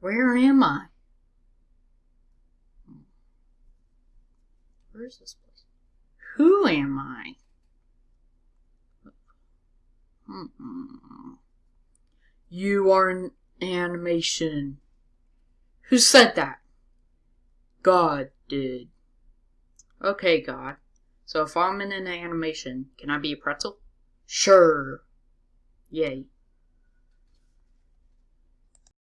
Where am I? Where is this place? Who am I? You are an animation. Who said that? God did. Okay, God. So if I'm in an animation, can I be a pretzel? Sure. Yay.